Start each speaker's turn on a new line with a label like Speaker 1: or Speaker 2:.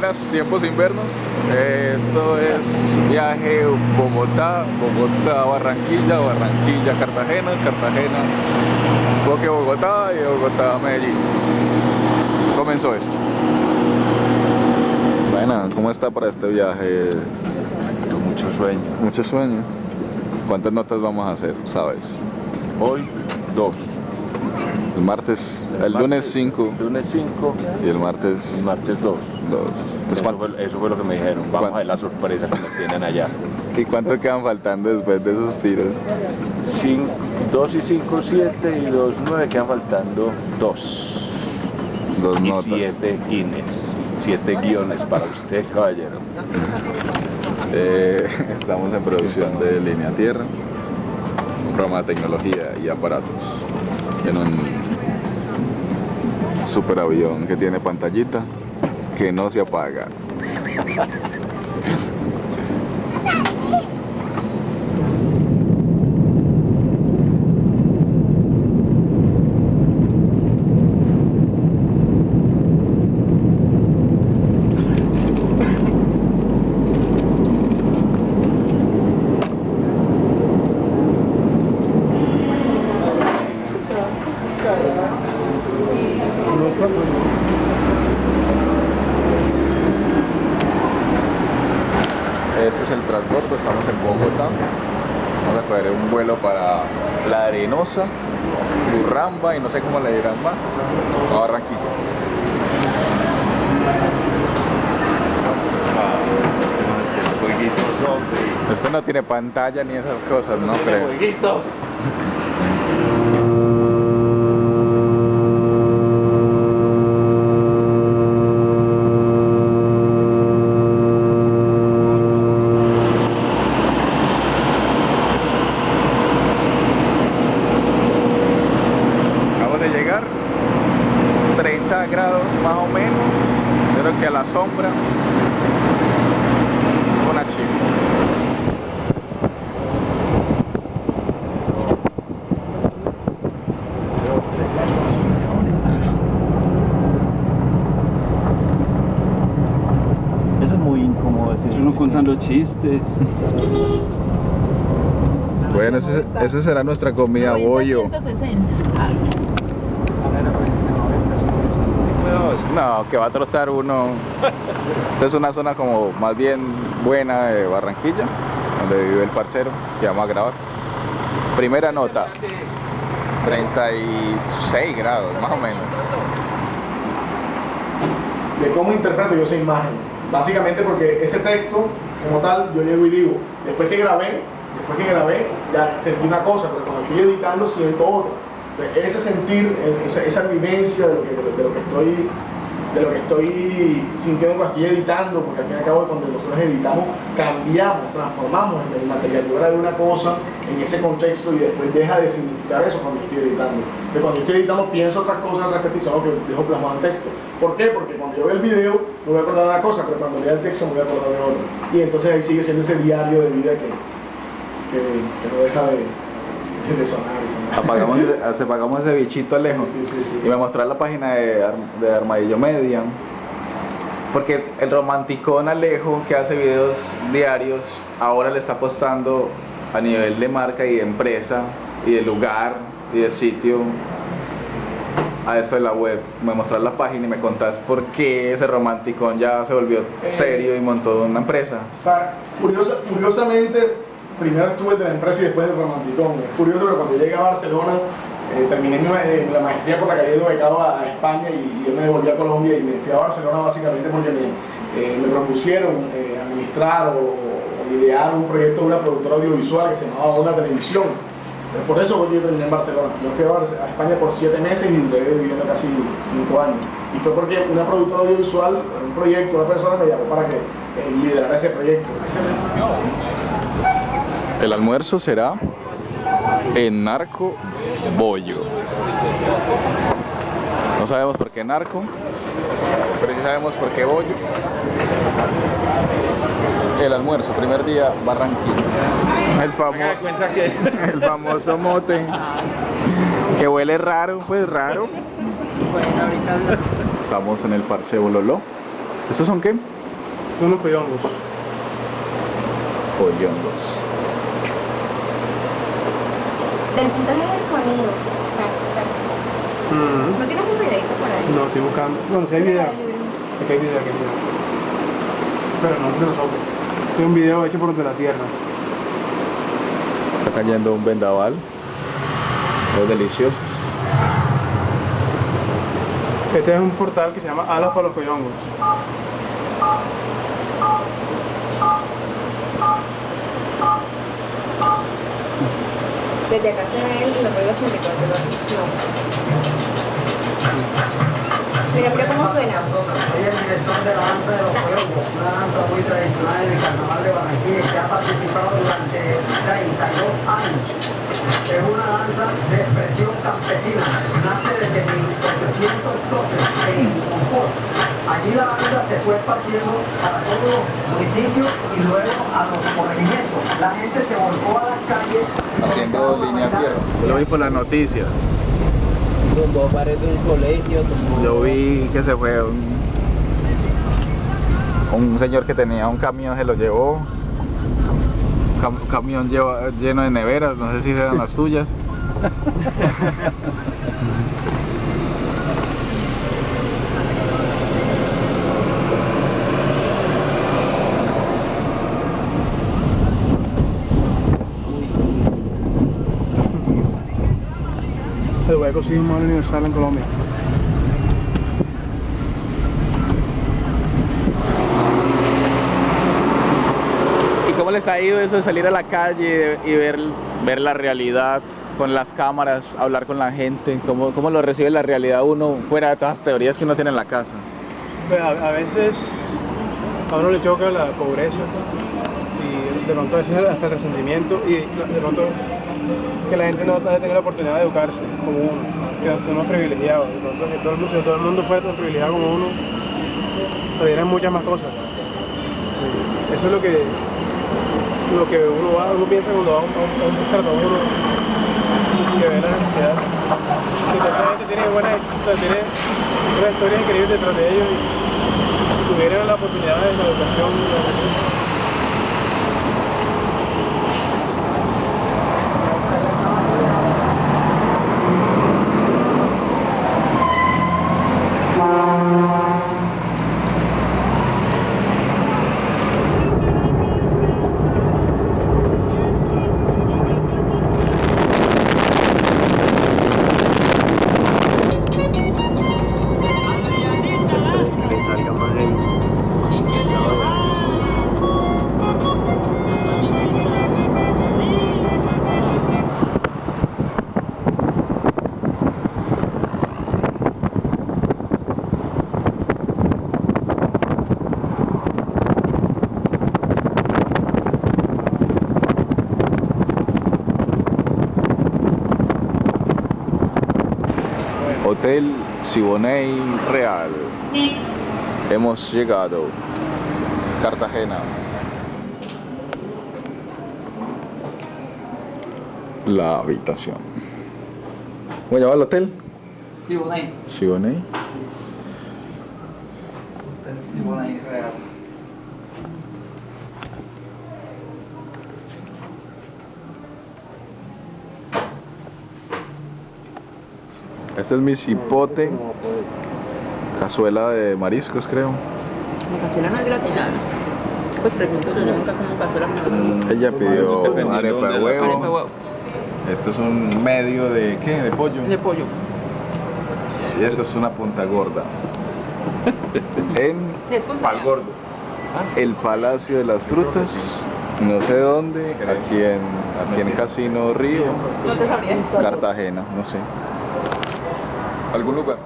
Speaker 1: Buenas, tiempos invernos. Esto es viaje Bogotá, Bogotá, Barranquilla, Barranquilla, Cartagena, Cartagena, supongo que Bogotá y Bogotá, Medellín. Comenzó esto. Bueno, ¿cómo está para este viaje?
Speaker 2: Con mucho sueño.
Speaker 1: Mucho sueño. ¿Cuántas notas vamos a hacer, sabes?
Speaker 2: Hoy, dos.
Speaker 1: El martes, el,
Speaker 2: El
Speaker 1: lunes
Speaker 2: martes-
Speaker 1: 5
Speaker 2: Lunes 5
Speaker 1: y el martes
Speaker 2: y martes 2.
Speaker 1: 2. Pues,
Speaker 2: Eso, fue, eso fue lo que me dijeron. Vamos
Speaker 1: ¿Cuán-
Speaker 2: a ver la sorpresa que nos tienen allá.
Speaker 1: ¿Y cuánto quedan faltando después de esos tiros?
Speaker 2: 2 y 5, 7 y 2, 9. Quedan faltando 2.
Speaker 1: Dos
Speaker 2: Y
Speaker 1: notas.
Speaker 2: 7 guines. 7 guiones para usted, caballero.
Speaker 1: Eh, estamos en producción de Línea Tierra, un programa de tecnología y aparatos en un superavión que tiene pantallita que no se apaga. Este es el transbordo, estamos en Bogotá. Vamos a coger un vuelo para La Arenosa, Urramba y no sé cómo le dirán más, a Barranquilla. Este no tiene pantalla ni esas cosas, no creo. Acabamos de llegar, 30 grados más o menos, creo que a la sombra, una chica.
Speaker 2: Eso es muy incómodo.
Speaker 3: Es uno contando chistes.
Speaker 1: Bueno, ese será nuestra comida bollo.
Speaker 4: 160.
Speaker 1: Que va a trotar uno. Esta es una zona como más bien buena de Barranquilla, donde vive el parcero que vamos a grabar. Primera nota, 36 grados, más o menos.
Speaker 5: de cómo interpreto yo esa imagen. Básicamente porque ese texto, como tal, yo llego y digo, después que grabé, después que grabé, ya sentí una cosa, pero cuando estoy editando siento otra. Ese sentir, esa, vivencia de lo que estoy de lo que estoy sintiendo cuando estoy editando, porque al fin y al cabo cuando nosotros editamos cambiamos, transformamos el material. Yo grabé una cosa en ese contexto y después deja de significar eso cuando estoy editando. Pero cuando estoy editando pienso otras cosas son lo que dejo plasmado en texto. ¿Por qué? Porque cuando yo veo el video me voy a acordar de una cosa, pero cuando lea el texto me voy a acordar de otra. Y entonces ahí sigue siendo ese diario de vida que, que, que no deja de, de sonar.
Speaker 1: Apagamos, ese- apagamos ese bichito lejos.
Speaker 5: Sí, sí, sí.
Speaker 1: Y me mostró la página de, de Armadillo Media. Porque el romanticón Alejo que hace videos diarios ahora le está apostando a nivel de marca y de empresa y de lugar y de sitio a esto de la web. Me mostras la página y me contás por qué ese romanticón ya se volvió
Speaker 5: Eh.
Speaker 1: serio y montó una empresa.
Speaker 5: Curiosa- curiosamente, primero estuve de la empresa y después del romanticón. Es curioso, pero cuando llegué a Barcelona, eh, terminé en, en la maestría por la que había ido becado a, España y, yo me devolví a Colombia y me fui a Barcelona básicamente porque me, eh, me propusieron eh, administrar o, idear un proyecto de una productora audiovisual que se llamaba Una Televisión. Por eso yo terminé en Barcelona. Yo fui a, a España por siete meses y duré viviendo casi cinco años. Y fue porque una productora audiovisual, un proyecto, una persona me llamó para que liderara ese proyecto.
Speaker 1: El almuerzo será en Narco Bollo. No sabemos por qué narco, pero sí sabemos por qué bollo. El almuerzo, primer día, Barranquilla. El, famo- el famoso mote. Que huele raro, pues raro. Estamos en el Parche Bololó. ¿Estos son qué?
Speaker 6: Son los coyongos.
Speaker 1: Pollongos.
Speaker 4: Del puntaje del sonido. ¿No tienes un videito por ahí?
Speaker 6: No, estoy buscando. Bueno, si hay video. Aquí hay video, aquí hay video. Pero no es de nosotros. Este es un video hecho por los de la tierra.
Speaker 1: Está cayendo un vendaval. Los deliciosos.
Speaker 6: Este es un portal que se llama Alas para los Coyongos.
Speaker 4: Desde acá se ve el número 84, ¿no? Mira, mira cómo suena.
Speaker 7: De la danza de los coyongos, una danza muy tradicional en el carnaval de Barranquilla que ha participado durante 32 años. Es una danza de expresión campesina, nace desde 1812 en Compós. Allí la danza se fue esparciendo para todos los municipios y luego a los corregimientos. La gente se volcó a las calles.
Speaker 1: Haciendo línea tierra. Lo vi por las noticias.
Speaker 7: Tumbó pared de un colegio, tumbó...
Speaker 1: Yo vi que se fue un, un señor que tenía un camión, se lo llevó. Cam- camión lleno de neveras, no sé si eran las suyas.
Speaker 6: El hueco es un modelo universal en Colombia.
Speaker 1: Cómo les ha ido eso de salir a la calle y ver, la realidad con las cámaras, hablar con la gente? ¿Cómo, ¿Cómo lo recibe la realidad uno fuera de todas las teorías que uno tiene en la casa?
Speaker 6: Pues a, veces a uno le choca la pobreza y de pronto a veces hasta el resentimiento y de pronto que la gente no ha tenido la oportunidad de educarse como uno, que uno es privilegiado. De pronto todo el mundo, si todo el mundo fuera tan privilegiado como uno, salieran muchas más cosas. Eso es lo que lo que uno va, uno piensa cuando va a un, a un, uno y que ve la necesidad. Que toda gente tiene buenas, o sea, tiene unas historias increíbles detrás de ellos y si tuvieran la oportunidad de la educación, la-
Speaker 1: Hotel Siboney Real. Hemos llegado. Cartagena. La habitación. ¿Cómo llama el hotel?
Speaker 7: Sí, Bonay.
Speaker 1: Siboney.
Speaker 7: Sí, Bonay real.
Speaker 1: Este es mi cipote. Cazuela de mariscos, creo.
Speaker 8: La cazuela no es gratinada. Pues pregunto yo, nunca como cazuela con
Speaker 1: Ella pidió arepa de huevo.
Speaker 8: arepa huevo,
Speaker 1: Esto es un medio de ¿qué? De pollo.
Speaker 8: de pollo.
Speaker 1: Y esto es una punta gorda. En
Speaker 8: Sí, es punta.
Speaker 1: Pal Gordo. El Palacio de las Frutas. No sé dónde. Aquí en, aquí en Casino Río.
Speaker 8: No te sabría.
Speaker 1: Cartagena, no sé. ¿Algún lugar?